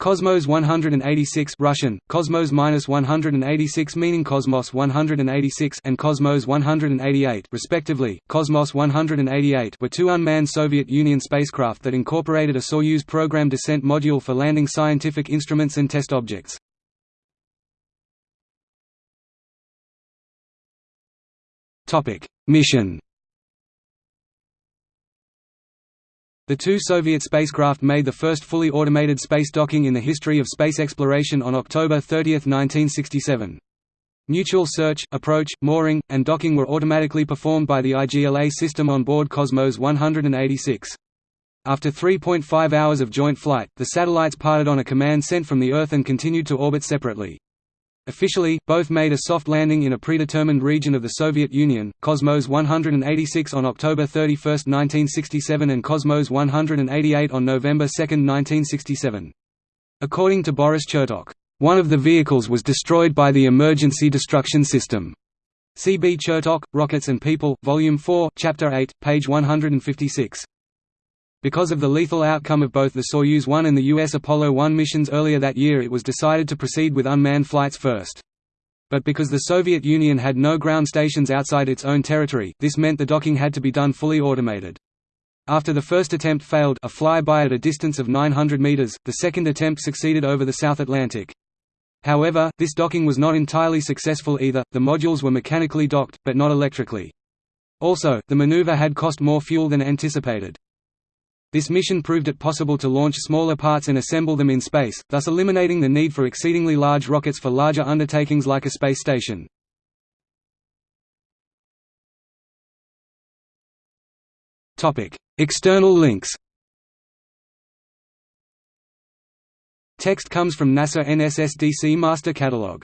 Cosmos 186 Russian, Cosmos 186 meaning Cosmos 186 and Cosmos 188 respectively. Cosmos 188 were two unmanned Soviet Union spacecraft that incorporated a Soyuz program descent module for landing scientific instruments and test objects. Mission The two Soviet spacecraft made the first fully automated space docking in the history of space exploration on October 30, 1967. Mutual search, approach, mooring, and docking were automatically performed by the IGLA system on board Cosmos 186. After 3.5 hours of joint flight, the satellites parted on a command sent from the Earth and continued to orbit separately. Officially, both made a soft landing in a predetermined region of the Soviet Union, Cosmos 186 on October 31, 1967 and Cosmos 188 on November 2, 1967. According to Boris Chertok, "...one of the vehicles was destroyed by the emergency destruction system." C. B. Chertok, Rockets and People, Volume 4, Chapter 8, page 156. Because of the lethal outcome of both the Soyuz 1 and the U.S. Apollo 1 missions earlier that year it was decided to proceed with unmanned flights first. But because the Soviet Union had no ground stations outside its own territory, this meant the docking had to be done fully automated. After the first attempt failed a flyby at a distance of 900 meters, the second attempt succeeded over the South Atlantic. However, this docking was not entirely successful either, the modules were mechanically docked, but not electrically. Also, the maneuver had cost more fuel than anticipated. This mission proved it possible to launch smaller parts and assemble them in space, thus eliminating the need for exceedingly large rockets for larger undertakings like a space station. External links Text comes from NASA NSSDC Master Catalog